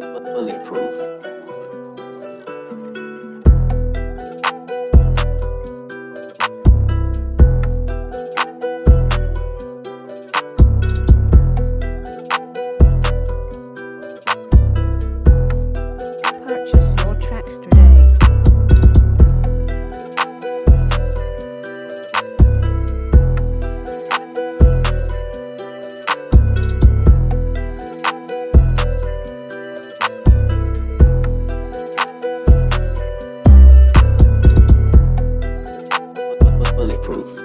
bulletproof. proof.